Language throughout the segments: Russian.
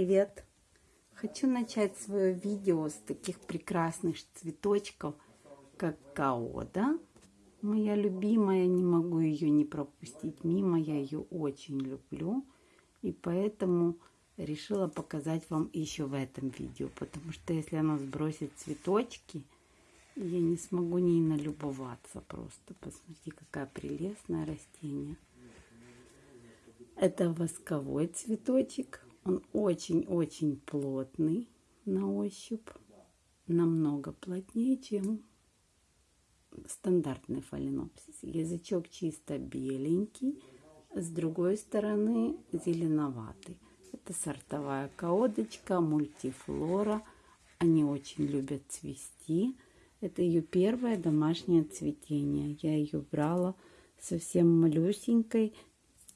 привет! Хочу начать свое видео с таких прекрасных цветочков, как каода. Моя любимая, не могу ее не пропустить мимо, я ее очень люблю. И поэтому решила показать вам еще в этом видео, потому что если она сбросит цветочки, я не смогу ней налюбоваться просто. Посмотрите, какая прелестное растение. Это восковой цветочек. Он очень-очень плотный на ощупь. Намного плотнее, чем стандартный фаленопсис. Язычок чисто беленький, с другой стороны зеленоватый. Это сортовая каодочка, мультифлора. Они очень любят цвести. Это ее первое домашнее цветение. Я ее брала совсем малюсенькой,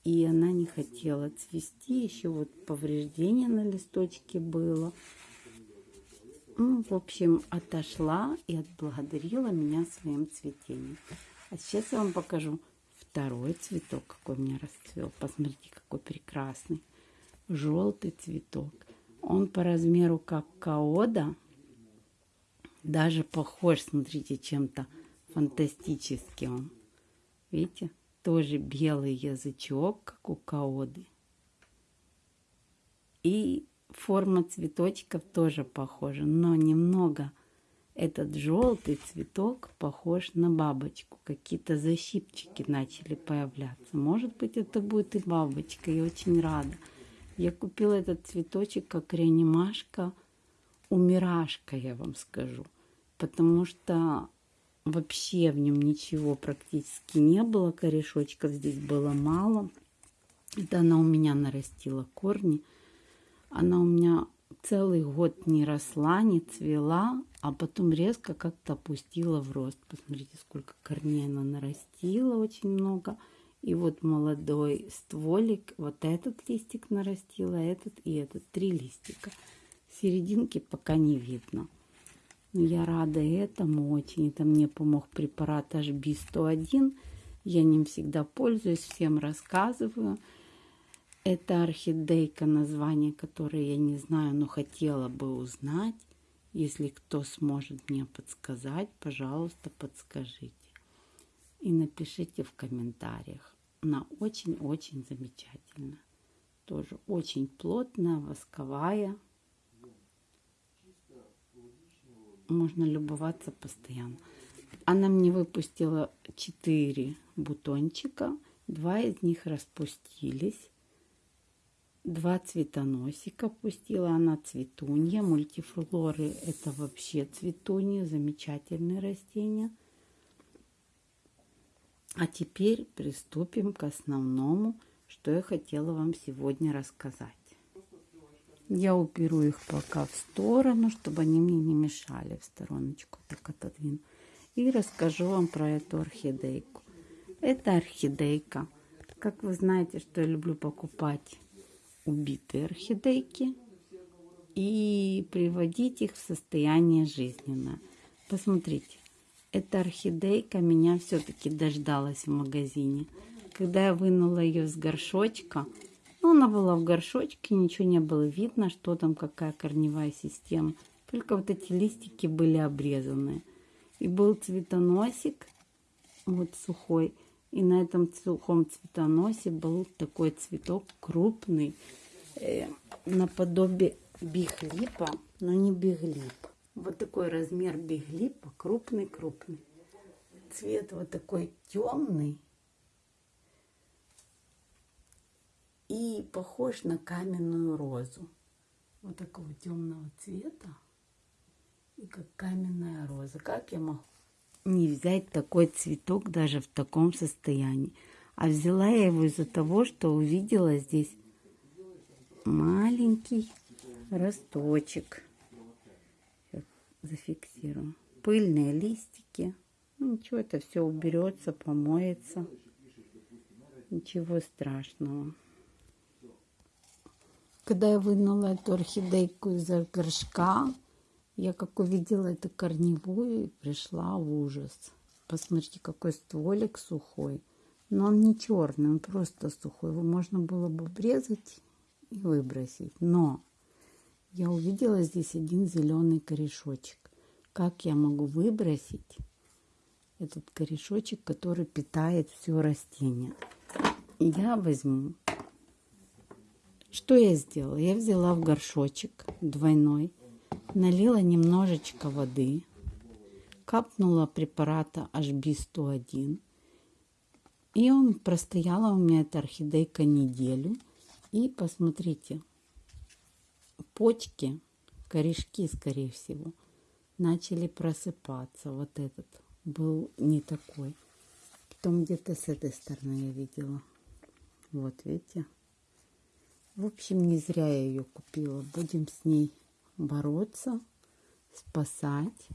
и она не хотела цвести. Еще вот повреждение на листочке было. Ну, в общем, отошла и отблагодарила меня своим цветением. А сейчас я вам покажу второй цветок, какой у меня расцвел. Посмотрите, какой прекрасный. Желтый цветок. Он по размеру как каода. Даже похож, смотрите, чем-то фантастическим. Видите? Тоже белый язычок, как у каоды. И форма цветочков тоже похожа, но немного этот желтый цветок похож на бабочку. Какие-то защипчики начали появляться. Может быть, это будет и бабочка. Я очень рада. Я купила этот цветочек как реанимашка, умирашка, я вам скажу. Потому что Вообще в нем ничего практически не было, корешочков здесь было мало. Это она у меня нарастила корни. Она у меня целый год не росла, не цвела, а потом резко как-то опустила в рост. Посмотрите, сколько корней она нарастила, очень много. И вот молодой стволик, вот этот листик нарастила, этот и этот, три листика. Серединки пока не видно. Я рада этому очень. Это мне помог препарат HB101. Я ним всегда пользуюсь, всем рассказываю. Это орхидейка, название которое я не знаю, но хотела бы узнать. Если кто сможет мне подсказать, пожалуйста, подскажите. И напишите в комментариях. Она очень-очень замечательная. Тоже очень плотная, восковая. Можно любоваться постоянно. Она мне выпустила 4 бутончика, два из них распустились. Два цветоносика пустила она цветунья. Мультифлоры это вообще цветунья, замечательные растения. А теперь приступим к основному, что я хотела вам сегодня рассказать. Я уберу их пока в сторону, чтобы они мне не мешали в стороночку. Так отодвину. И расскажу вам про эту орхидейку. Это орхидейка. Как вы знаете, что я люблю покупать убитые орхидейки и приводить их в состояние жизненное. Посмотрите, эта орхидейка меня все-таки дождалась в магазине. Когда я вынула ее с горшочка, ну, она была в горшочке, ничего не было видно, что там, какая корневая система. Только вот эти листики были обрезаны. И был цветоносик, вот сухой. И на этом сухом цветоносе был такой цветок крупный, э, наподобие биглипа, но не биглип. Вот такой размер биглипа, крупный-крупный. Цвет вот такой темный. И похож на каменную розу. Вот такого темного цвета. И как каменная роза. Как я могу не взять такой цветок даже в таком состоянии? А взяла я его из-за того, что увидела здесь маленький росточек. Сейчас зафиксирую. Пыльные листики. Ну, ничего, это все уберется, помоется. Ничего страшного. Когда я вынула эту орхидейку из горшка, я как увидела эту корневую, пришла в ужас. Посмотрите, какой стволик сухой. Но он не черный, он просто сухой. Его можно было бы обрезать и выбросить. Но я увидела здесь один зеленый корешочек. Как я могу выбросить этот корешочек, который питает все растение? Я возьму. Что я сделала? Я взяла в горшочек двойной, налила немножечко воды, капнула препарата HB101. И он простояла у меня, эта орхидейка, неделю. И посмотрите, почки, корешки, скорее всего, начали просыпаться. Вот этот был не такой. Потом где-то с этой стороны я видела. Вот, видите? В общем, не зря я ее купила. Будем с ней бороться, спасать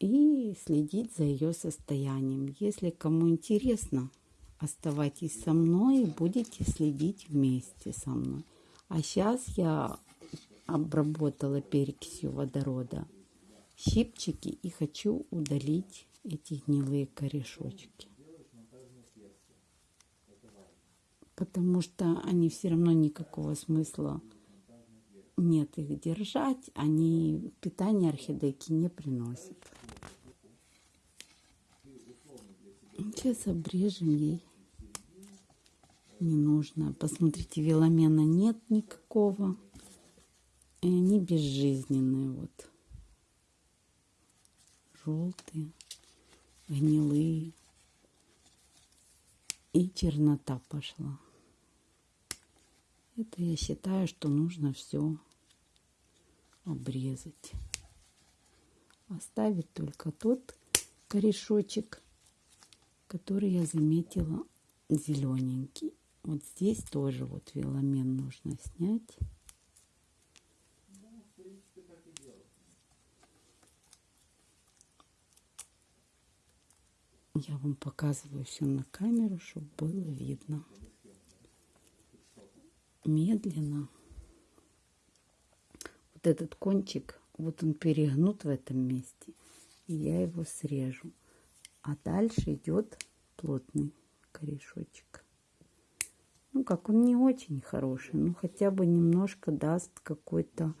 и следить за ее состоянием. Если кому интересно, оставайтесь со мной и будете следить вместе со мной. А сейчас я обработала перекисью водорода щипчики и хочу удалить эти гнилые корешочки. Потому что они все равно никакого смысла нет их держать, они питание орхидейки не приносят. Сейчас обрежем ей. Не нужно. Посмотрите, веломена нет никакого. И они безжизненные вот. Желтые, гнилые. И чернота пошла. Это я считаю, что нужно все обрезать. Оставить только тот корешочек, который я заметила зелененький. Вот здесь тоже вот веломен нужно снять. Я вам показываю все на камеру, чтобы было видно. Медленно. Вот этот кончик, вот он перегнут в этом месте. И я его срежу. А дальше идет плотный корешочек. Ну, как он не очень хороший, но хотя бы немножко даст какой-то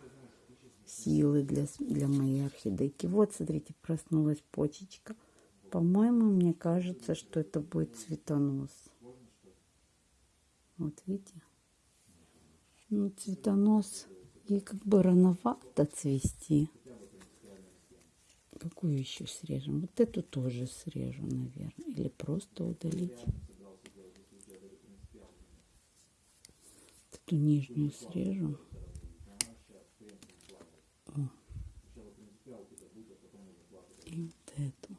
силы для, для моей орхидейки. Вот, смотрите, проснулась почечка. По-моему, мне кажется, что это будет цветонос. Вот, видите? Ну, цветонос, ей как бы рановато цвести. Какую еще срежем? Вот эту тоже срежу, наверное. Или просто удалить. Эту нижнюю срежу. О. И вот эту.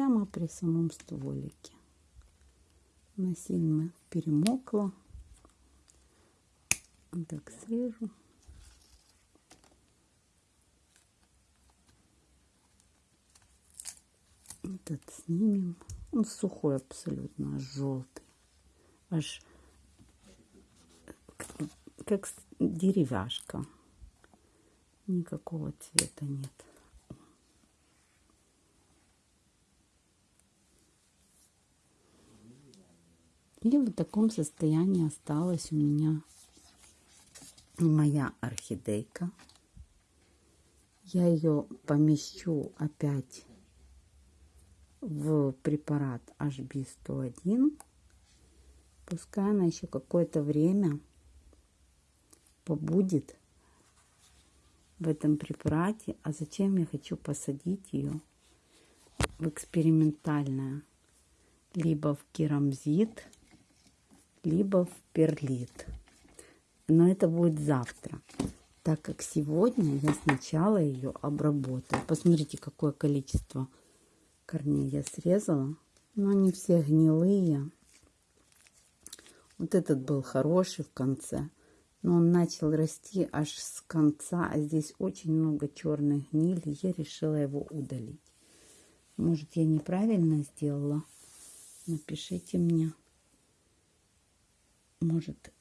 Прямо при самом стволике. Она сильно перемокла. Так, срежу. Этот снимем. Он сухой абсолютно, аж желтый. Аж как деревяшка. Никакого цвета нет. И в таком состоянии осталась у меня моя орхидейка. Я ее помещу опять в препарат HB101. Пускай она еще какое-то время побудет в этом препарате. А зачем я хочу посадить ее в экспериментальное? Либо в керамзит, либо в перлит но это будет завтра, так как сегодня я сначала ее обработаю. Посмотрите, какое количество корней я срезала. Но они все гнилые. Вот этот был хороший в конце, но он начал расти аж с конца, а здесь очень много черной гнили. Я решила его удалить. Может, я неправильно сделала? Напишите мне. Может,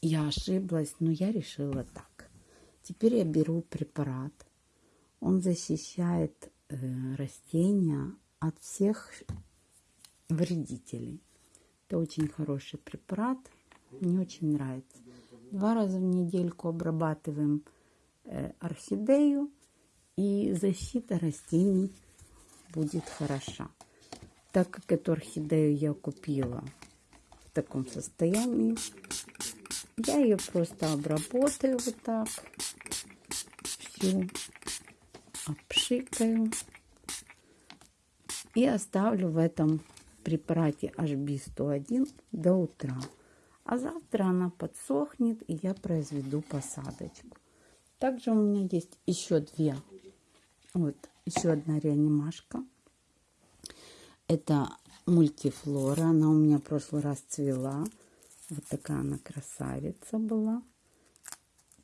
я ошиблась, но я решила так. Теперь я беру препарат. Он защищает э, растения от всех вредителей. Это очень хороший препарат, мне очень нравится. Два раза в недельку обрабатываем э, орхидею, и защита растений будет хороша. Так как эту орхидею я купила в таком состоянии, я ее просто обработаю вот так, всю обшикаю и оставлю в этом препарате HB101 до утра. А завтра она подсохнет и я произведу посадочку. Также у меня есть еще две. Вот, еще одна реанимашка. Это мультифлора. Она у меня в прошлый раз цвела. Вот такая она красавица была.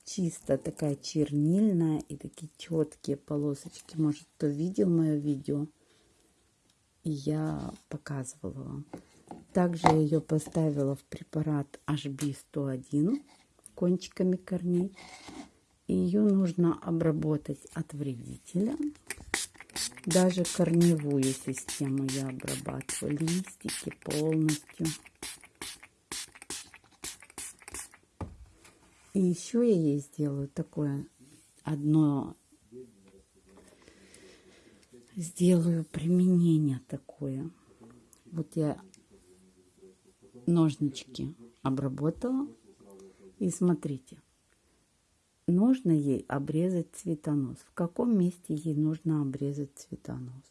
Чисто такая чернильная и такие четкие полосочки. Может, кто видел мое видео? Я показывала вам. Также я ее поставила в препарат HB101 кончиками корней. Ее нужно обработать от вредителя. Даже корневую систему я обрабатываю, листики полностью. И еще я ей сделаю такое одно, сделаю применение такое. Вот я ножнички обработала. И смотрите, нужно ей обрезать цветонос. В каком месте ей нужно обрезать цветонос?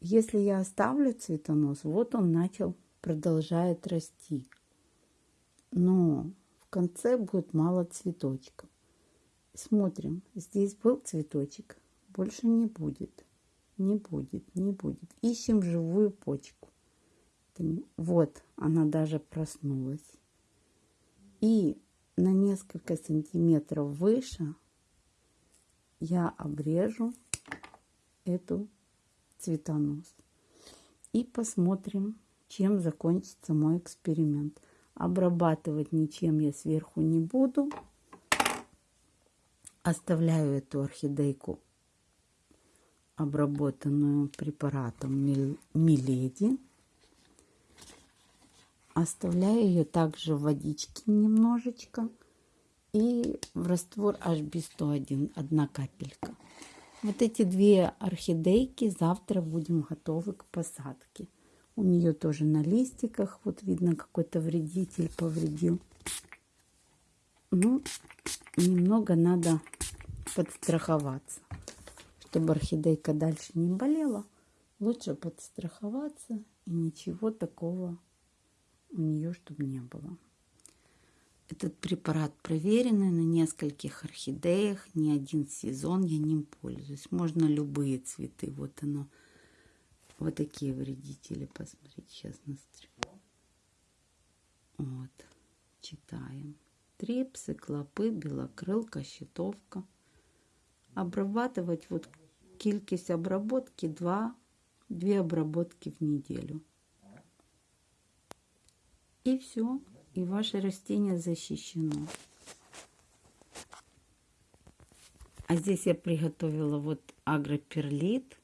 Если я оставлю цветонос, вот он начал, продолжает расти. Но в конце будет мало цветочков. Смотрим, здесь был цветочек, больше не будет. Не будет, не будет. Ищем живую почку. Вот, она даже проснулась. И на несколько сантиметров выше я обрежу эту цветонос. И посмотрим, чем закончится мой эксперимент. Обрабатывать ничем я сверху не буду. Оставляю эту орхидейку обработанную препаратом Миледи. Оставляю ее также в водичке немножечко и в раствор HB101 одна капелька. Вот эти две орхидейки завтра будем готовы к посадке. У нее тоже на листиках, вот видно, какой-то вредитель повредил. Ну, немного надо подстраховаться, чтобы орхидейка дальше не болела. Лучше подстраховаться и ничего такого у нее, чтобы не было. Этот препарат проверенный на нескольких орхидеях, не один сезон я ним пользуюсь. Можно любые цветы. Вот оно. Вот такие вредители. Посмотрите, сейчас настрою. Вот. Читаем. Трипсы, клопы, белокрылка, щитовка. Обрабатывать вот кількість обработки 2, 2 обработки в неделю. И все. И ваше растение защищено. А здесь я приготовила вот агроперлит.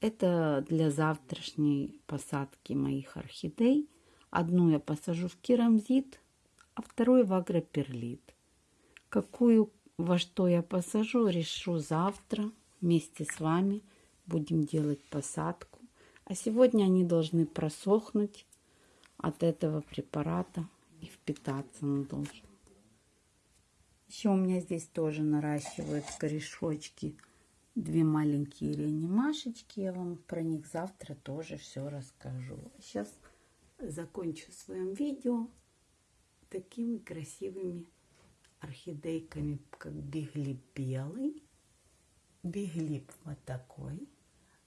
Это для завтрашней посадки моих орхидей. Одну я посажу в керамзит, а вторую в агроперлит. Какую, во что я посажу, решу завтра вместе с вами. Будем делать посадку. А сегодня они должны просохнуть от этого препарата и впитаться он должен. Еще у меня здесь тоже наращивают корешочки две маленькие реанимашечки. Я вам про них завтра тоже все расскажу. Сейчас закончу своим видео такими красивыми орхидейками, как биглип белый, биглип вот такой,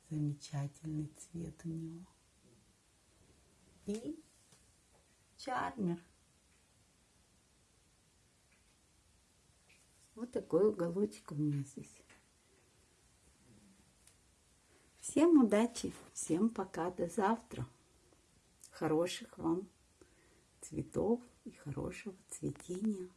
замечательный цвет у него. И чармер. Вот такой уголочек у меня здесь. Всем удачи, всем пока, до завтра. Хороших вам цветов и хорошего цветения.